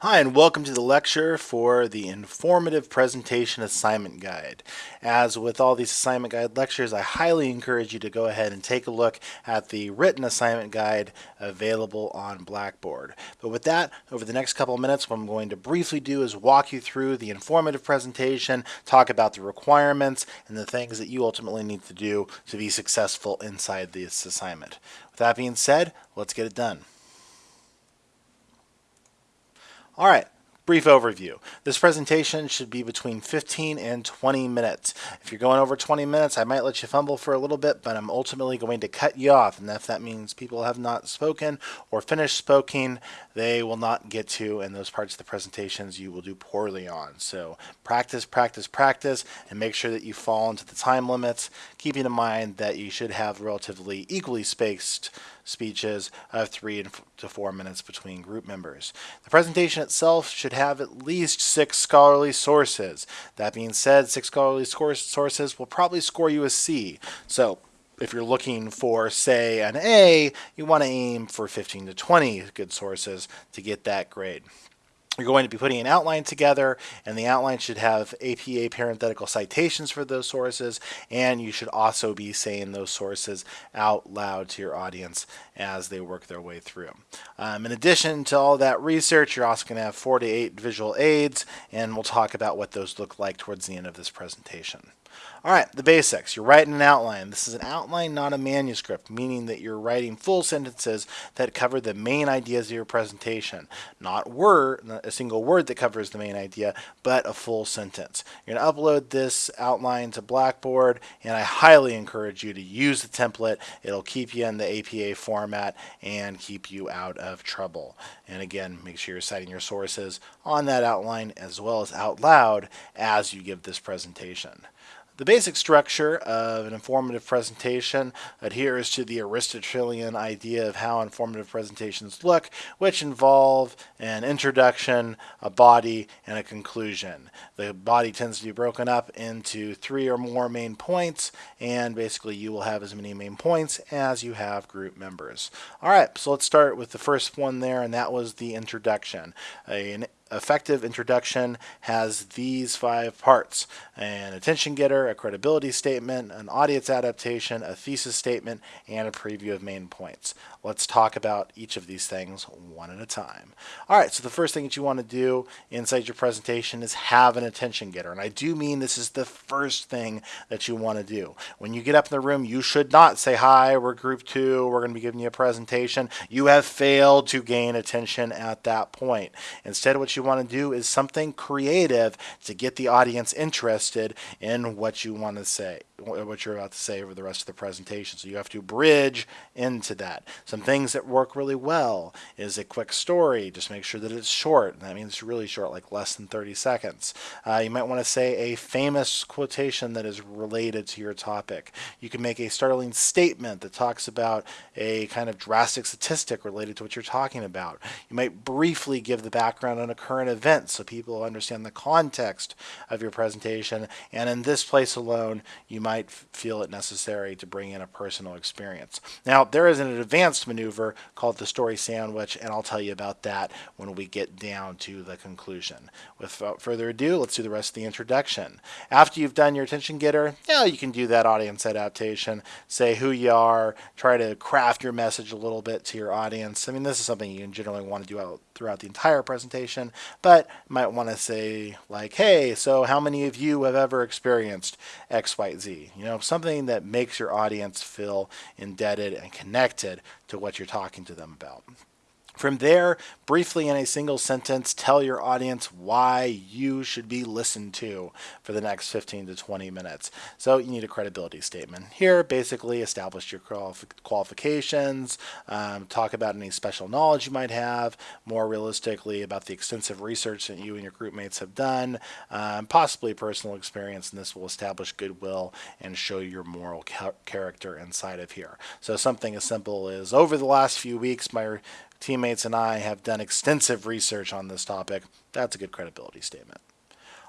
Hi, and welcome to the lecture for the Informative Presentation Assignment Guide. As with all these assignment guide lectures, I highly encourage you to go ahead and take a look at the written assignment guide available on Blackboard. But with that, over the next couple of minutes, what I'm going to briefly do is walk you through the informative presentation, talk about the requirements, and the things that you ultimately need to do to be successful inside this assignment. With that being said, let's get it done. All right, brief overview. This presentation should be between 15 and 20 minutes. If you're going over 20 minutes, I might let you fumble for a little bit, but I'm ultimately going to cut you off. And if that means people have not spoken or finished speaking, they will not get to, and those parts of the presentations you will do poorly on. So practice, practice, practice, and make sure that you fall into the time limits, keeping in mind that you should have relatively equally spaced speeches of three to four minutes between group members. The presentation itself should have at least six scholarly sources. That being said, six scholarly sources will probably score you a C. So if you're looking for, say, an A, you want to aim for 15 to 20 good sources to get that grade. You're going to be putting an outline together, and the outline should have APA parenthetical citations for those sources, and you should also be saying those sources out loud to your audience as they work their way through. Um, in addition to all that research, you're also going to have four to eight visual aids, and we'll talk about what those look like towards the end of this presentation. All right, the basics. You're writing an outline. This is an outline, not a manuscript, meaning that you're writing full sentences that cover the main ideas of your presentation. Not word, not a single word that covers the main idea, but a full sentence. You're going to upload this outline to Blackboard, and I highly encourage you to use the template. It'll keep you in the APA format and keep you out of trouble. And again, make sure you're citing your sources on that outline as well as out loud as you give this presentation. The basic structure of an informative presentation adheres to the Aristotelian idea of how informative presentations look, which involve an introduction, a body, and a conclusion. The body tends to be broken up into three or more main points, and basically you will have as many main points as you have group members. All right, so let's start with the first one there, and that was the introduction. An effective introduction has these five parts an attention getter, a credibility statement, an audience adaptation, a thesis statement, and a preview of main points. Let's talk about each of these things one at a time. All right, so the first thing that you want to do inside your presentation is have an attention getter. And I do mean this is the first thing that you want to do. When you get up in the room, you should not say, Hi, we're group two, we're going to be giving you a presentation. You have failed to gain attention at that point. Instead, what you you want to do is something creative to get the audience interested in what you want to say what you're about to say over the rest of the presentation. So you have to bridge into that. Some things that work really well is a quick story. Just make sure that it's short. That means really short, like less than 30 seconds. Uh, you might want to say a famous quotation that is related to your topic. You can make a startling statement that talks about a kind of drastic statistic related to what you're talking about. You might briefly give the background on a current event so people understand the context of your presentation. And in this place alone, you might might feel it necessary to bring in a personal experience. Now, there is an advanced maneuver called the story sandwich, and I'll tell you about that when we get down to the conclusion. Without further ado, let's do the rest of the introduction. After you've done your attention getter, yeah, you can do that audience adaptation, say who you are, try to craft your message a little bit to your audience. I mean, this is something you generally want to do out throughout the entire presentation, but might want to say like, hey, so how many of you have ever experienced X, Y, Z? You know, something that makes your audience feel indebted and connected to what you're talking to them about. From there, briefly in a single sentence, tell your audience why you should be listened to for the next 15 to 20 minutes. So you need a credibility statement. Here, basically establish your qualifications, um, talk about any special knowledge you might have, more realistically about the extensive research that you and your group mates have done, um, possibly personal experience, and this will establish goodwill and show your moral character inside of here. So something as simple as over the last few weeks, my teammates and I have done extensive research on this topic. That's a good credibility statement.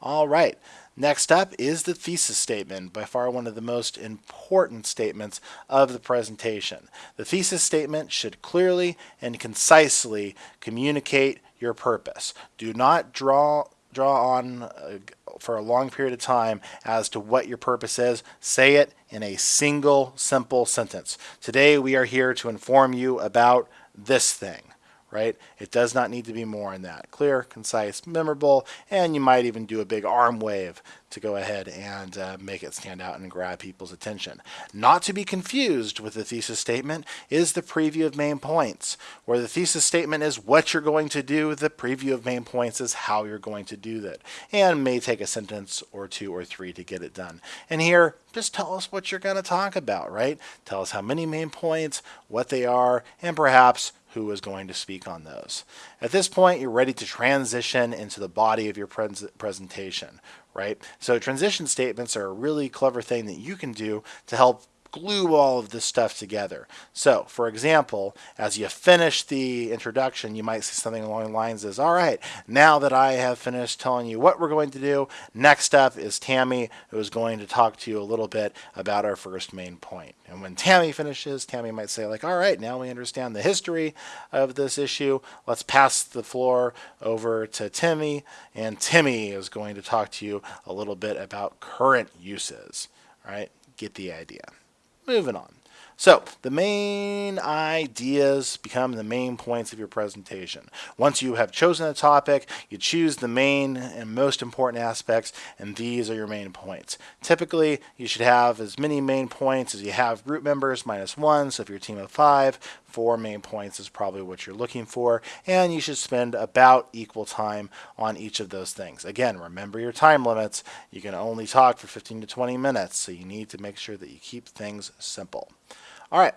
All right, next up is the thesis statement, by far one of the most important statements of the presentation. The thesis statement should clearly and concisely communicate your purpose. Do not draw draw on uh, for a long period of time as to what your purpose is. Say it in a single, simple sentence. Today, we are here to inform you about this thing right? It does not need to be more than that. Clear, concise, memorable, and you might even do a big arm wave to go ahead and uh, make it stand out and grab people's attention. Not to be confused with the thesis statement is the preview of main points, where the thesis statement is what you're going to do, the preview of main points is how you're going to do that, and may take a sentence or two or three to get it done. And here, just tell us what you're going to talk about, right? Tell us how many main points, what they are, and perhaps who is going to speak on those. At this point, you're ready to transition into the body of your pres presentation, right? So transition statements are a really clever thing that you can do to help glue all of this stuff together. So, for example, as you finish the introduction, you might see something along the lines as, all right, now that I have finished telling you what we're going to do, next up is Tammy, who is going to talk to you a little bit about our first main point. And when Tammy finishes, Tammy might say like, all right, now we understand the history of this issue. Let's pass the floor over to Timmy, and Timmy is going to talk to you a little bit about current uses, right? Get the idea. Moving on. So the main ideas become the main points of your presentation. Once you have chosen a topic, you choose the main and most important aspects, and these are your main points. Typically, you should have as many main points as you have group members, minus one. So if you're a team of five, four main points is probably what you're looking for, and you should spend about equal time on each of those things. Again, remember your time limits. You can only talk for 15 to 20 minutes, so you need to make sure that you keep things simple. All right,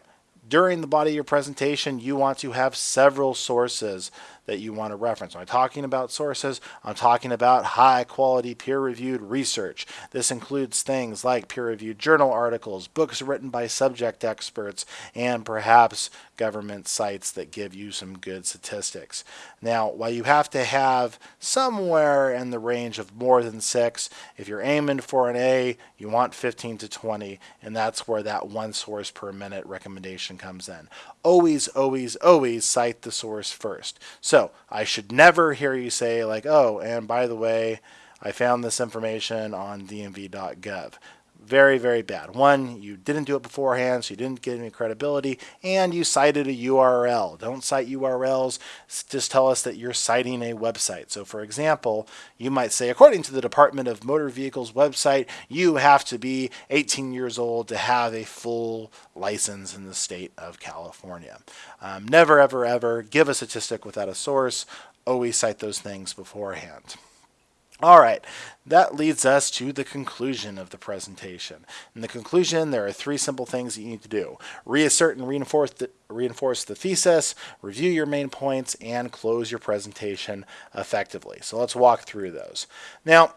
during the body of your presentation, you want to have several sources that you want to reference. I'm talking about sources, I'm talking about high quality peer reviewed research. This includes things like peer reviewed journal articles, books written by subject experts, and perhaps government sites that give you some good statistics. Now, while you have to have somewhere in the range of more than six, if you're aiming for an A, you want 15 to 20, and that's where that one source per minute recommendation comes in. Always, always, always cite the source first. So I should never hear you say like, oh, and by the way, I found this information on dmv.gov very, very bad. One, you didn't do it beforehand, so you didn't get any credibility, and you cited a URL. Don't cite URLs, just tell us that you're citing a website. So, for example, you might say, according to the Department of Motor Vehicles website, you have to be 18 years old to have a full license in the state of California. Um, never, ever, ever give a statistic without a source. Always cite those things beforehand. All right, that leads us to the conclusion of the presentation. In the conclusion, there are three simple things that you need to do. Reassert and reinforce the, reinforce the thesis, review your main points, and close your presentation effectively. So let's walk through those. Now,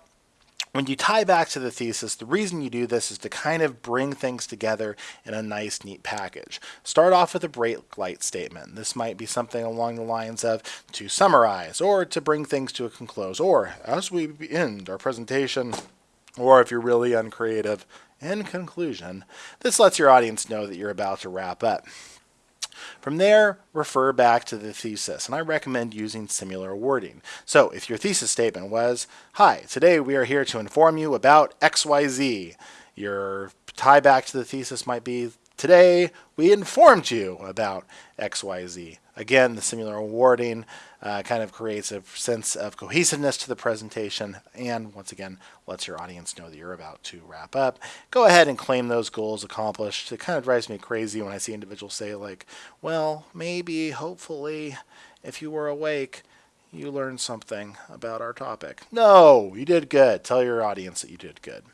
when you tie back to the thesis, the reason you do this is to kind of bring things together in a nice, neat package. Start off with a brake light statement. This might be something along the lines of to summarize or to bring things to a conclusion, or as we end our presentation, or if you're really uncreative, in conclusion. This lets your audience know that you're about to wrap up. From there, refer back to the thesis, and I recommend using similar wording. So if your thesis statement was, Hi, today we are here to inform you about XYZ, your tie back to the thesis might be, Today we informed you about XYZ. Again, the similar awarding uh, kind of creates a sense of cohesiveness to the presentation and once again lets your audience know that you're about to wrap up. Go ahead and claim those goals accomplished. It kind of drives me crazy when I see individuals say like, well, maybe, hopefully, if you were awake, you learned something about our topic. No, you did good. Tell your audience that you did good.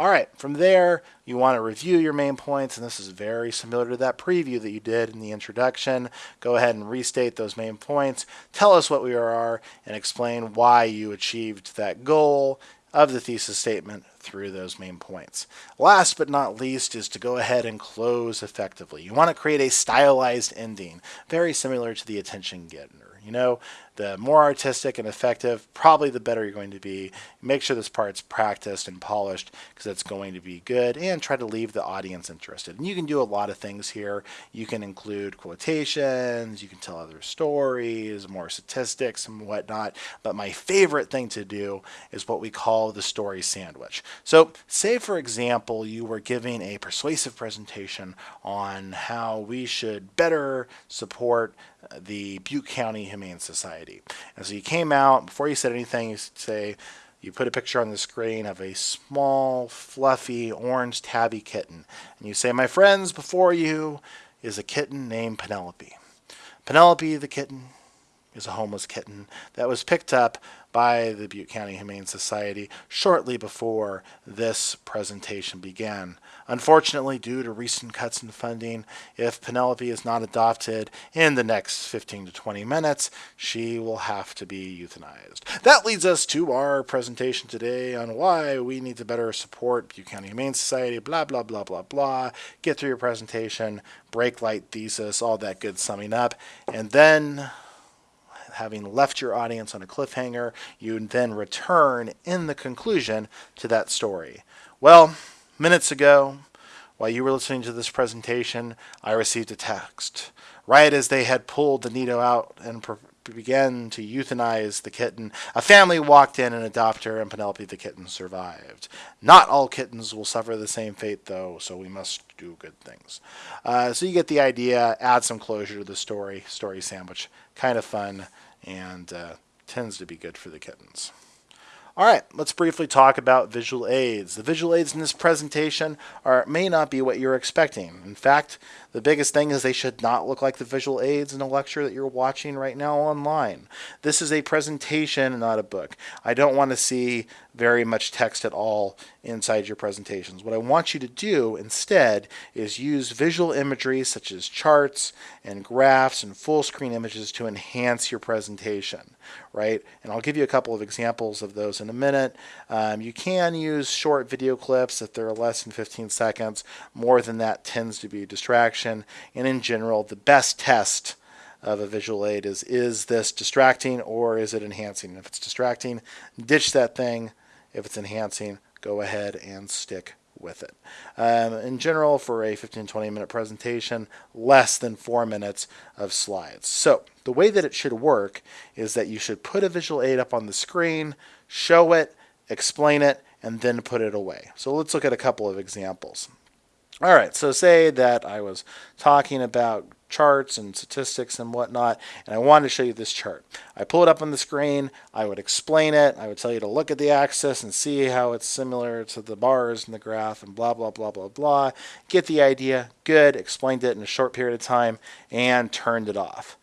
All right, from there, you want to review your main points, and this is very similar to that preview that you did in the introduction. Go ahead and restate those main points. Tell us what we are and explain why you achieved that goal of the thesis statement through those main points. Last but not least is to go ahead and close effectively. You want to create a stylized ending, very similar to the attention getter. You know, the more artistic and effective, probably the better you're going to be. Make sure this part's practiced and polished because it's going to be good and try to leave the audience interested. And you can do a lot of things here. You can include quotations, you can tell other stories, more statistics and whatnot. But my favorite thing to do is what we call the story sandwich. So say, for example, you were giving a persuasive presentation on how we should better support uh, the Butte County Humane Society. And so you came out, before you said anything, you say, you put a picture on the screen of a small, fluffy, orange tabby kitten. And you say, My friends, before you is a kitten named Penelope. Penelope the kitten is a homeless kitten that was picked up by the Butte County Humane Society shortly before this presentation began. Unfortunately, due to recent cuts in funding, if Penelope is not adopted in the next 15 to 20 minutes, she will have to be euthanized. That leads us to our presentation today on why we need to better support Butte County Humane Society, blah, blah, blah, blah, blah. Get through your presentation, brake light thesis, all that good summing up, and then having left your audience on a cliffhanger, you then return in the conclusion to that story. Well, minutes ago, while you were listening to this presentation, I received a text. Right as they had pulled the Nido out and began to euthanize the kitten, a family walked in and adopted her, and Penelope the kitten survived. Not all kittens will suffer the same fate, though, so we must do good things. Uh, so you get the idea, add some closure to the story, story sandwich. Kind of fun and uh, tends to be good for the kittens. All right, let's briefly talk about visual aids. The visual aids in this presentation are may not be what you're expecting. In fact, the biggest thing is they should not look like the visual aids in a lecture that you're watching right now online. This is a presentation, not a book. I don't want to see very much text at all inside your presentations. What I want you to do instead is use visual imagery such as charts and graphs and full screen images to enhance your presentation, right? And I'll give you a couple of examples of those in a minute. Um, you can use short video clips if they're less than 15 seconds. More than that tends to be a distraction. And in general, the best test of a visual aid is is this distracting or is it enhancing? If it's distracting, ditch that thing, if it's enhancing, go ahead and stick with it. Um, in general, for a 15 20 minute presentation, less than four minutes of slides. So, the way that it should work is that you should put a visual aid up on the screen, show it, explain it, and then put it away. So, let's look at a couple of examples. All right, so say that I was talking about charts and statistics and whatnot, and I wanted to show you this chart. I pull it up on the screen, I would explain it, I would tell you to look at the axis and see how it's similar to the bars in the graph and blah, blah, blah, blah, blah. Get the idea, good, explained it in a short period of time, and turned it off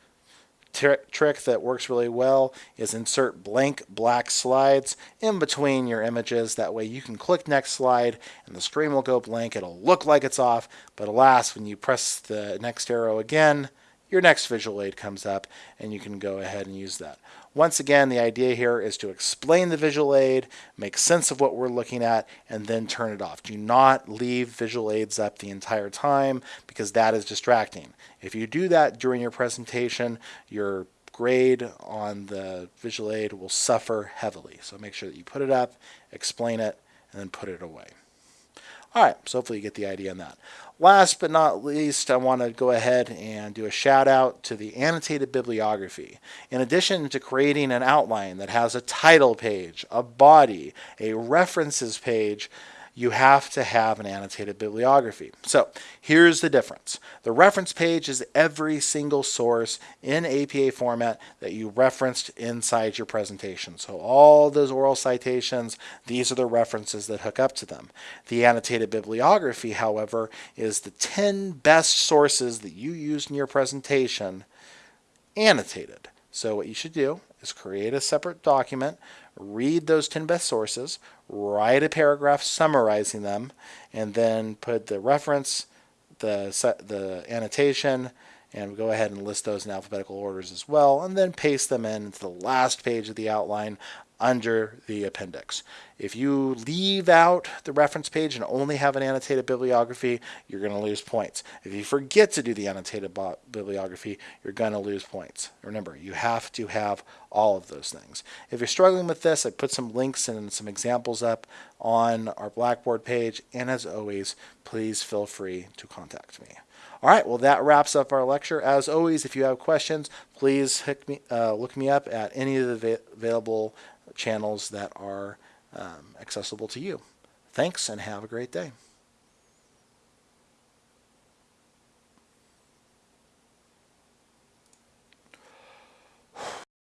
trick that works really well is insert blank black slides in between your images. That way you can click next slide and the screen will go blank. It'll look like it's off, but alas, when you press the next arrow again, your next visual aid comes up and you can go ahead and use that. Once again, the idea here is to explain the visual aid, make sense of what we're looking at, and then turn it off. Do not leave visual aids up the entire time because that is distracting. If you do that during your presentation, your grade on the visual aid will suffer heavily. So make sure that you put it up, explain it, and then put it away. All right, so hopefully you get the idea on that. Last but not least, I want to go ahead and do a shout out to the annotated bibliography. In addition to creating an outline that has a title page, a body, a references page, you have to have an annotated bibliography. So here's the difference. The reference page is every single source in APA format that you referenced inside your presentation. So all those oral citations, these are the references that hook up to them. The annotated bibliography, however, is the 10 best sources that you used in your presentation annotated. So what you should do is create a separate document, read those 10 best sources, write a paragraph summarizing them, and then put the reference, the, the annotation, and go ahead and list those in alphabetical orders as well, and then paste them in into the last page of the outline under the appendix. If you leave out the reference page and only have an annotated bibliography, you're going to lose points. If you forget to do the annotated bibliography, you're going to lose points. Remember, you have to have all of those things. If you're struggling with this, I put some links and some examples up on our Blackboard page, and as always, please feel free to contact me. All right, well, that wraps up our lecture. As always, if you have questions, please me, uh, look me up at any of the available channels that are um, accessible to you. Thanks and have a great day.